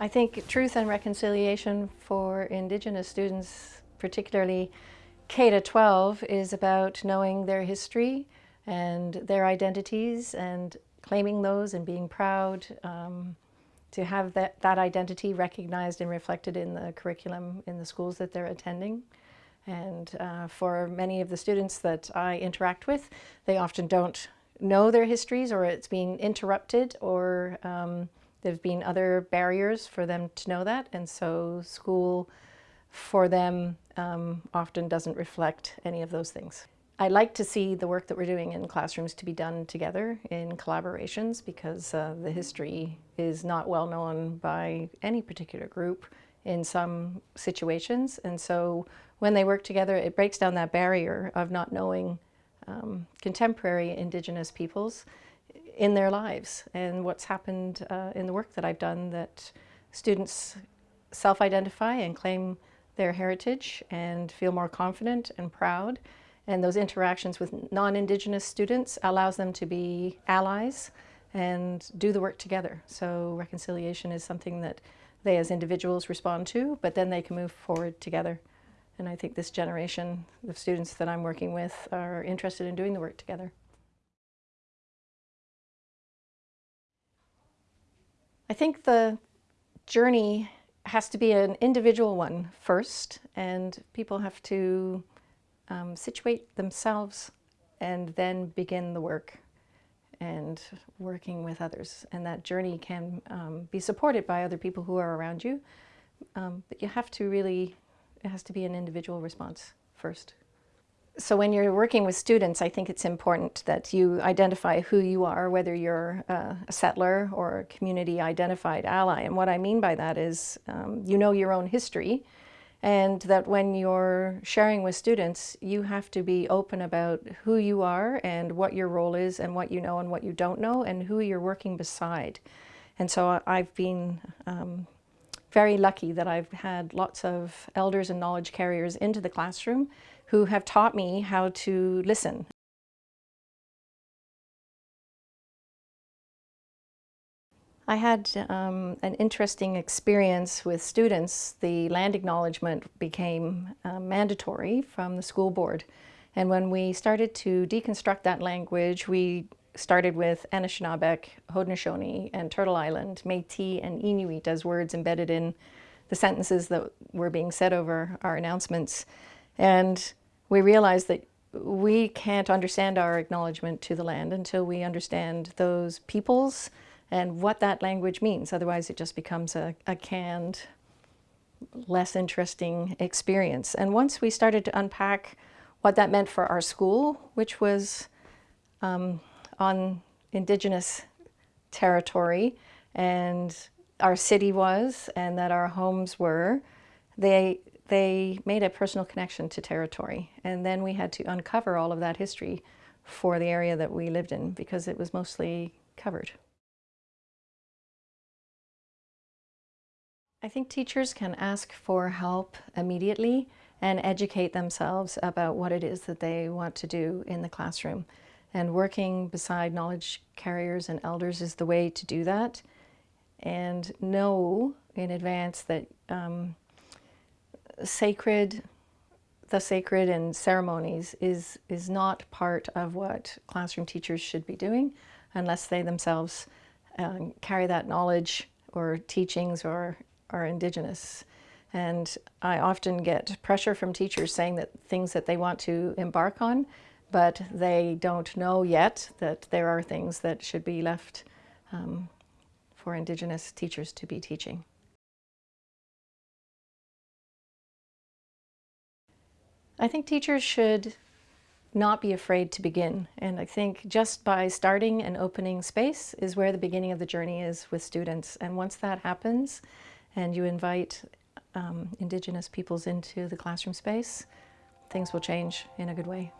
I think truth and reconciliation for Indigenous students, particularly K to 12, is about knowing their history and their identities and claiming those and being proud um, to have that, that identity recognized and reflected in the curriculum in the schools that they're attending. And uh, for many of the students that I interact with, they often don't know their histories or it's being interrupted or um, there have been other barriers for them to know that, and so school for them um, often doesn't reflect any of those things. I like to see the work that we're doing in classrooms to be done together in collaborations because uh, the history is not well known by any particular group in some situations. And so when they work together, it breaks down that barrier of not knowing um, contemporary Indigenous peoples in their lives and what's happened uh, in the work that I've done that students self-identify and claim their heritage and feel more confident and proud. And those interactions with non-Indigenous students allows them to be allies and do the work together. So reconciliation is something that they as individuals respond to, but then they can move forward together. And I think this generation of students that I'm working with are interested in doing the work together. I think the journey has to be an individual one first, and people have to um, situate themselves and then begin the work and working with others. And that journey can um, be supported by other people who are around you, um, but you have to really, it has to be an individual response first. So when you're working with students, I think it's important that you identify who you are, whether you're a settler or a community identified ally. And what I mean by that is um, you know your own history and that when you're sharing with students, you have to be open about who you are and what your role is and what you know and what you don't know and who you're working beside. And so I've been um, very lucky that I've had lots of elders and knowledge carriers into the classroom who have taught me how to listen. I had um, an interesting experience with students. The land acknowledgement became uh, mandatory from the school board. And when we started to deconstruct that language, we started with Anishinaabeg, Haudenosaunee, and Turtle Island, Métis and Inuit as words embedded in the sentences that were being said over our announcements. And we realize that we can't understand our acknowledgement to the land until we understand those peoples and what that language means. Otherwise, it just becomes a, a canned, less interesting experience. And once we started to unpack what that meant for our school, which was um, on Indigenous territory, and our city was, and that our homes were, they they made a personal connection to territory. And then we had to uncover all of that history for the area that we lived in because it was mostly covered. I think teachers can ask for help immediately and educate themselves about what it is that they want to do in the classroom. And working beside knowledge carriers and elders is the way to do that. And know in advance that um, sacred, the sacred and ceremonies is, is not part of what classroom teachers should be doing unless they themselves um, carry that knowledge or teachings or are indigenous. And I often get pressure from teachers saying that things that they want to embark on, but they don't know yet that there are things that should be left um, for Indigenous teachers to be teaching. I think teachers should not be afraid to begin. And I think just by starting and opening space is where the beginning of the journey is with students. And once that happens and you invite um, Indigenous peoples into the classroom space, things will change in a good way.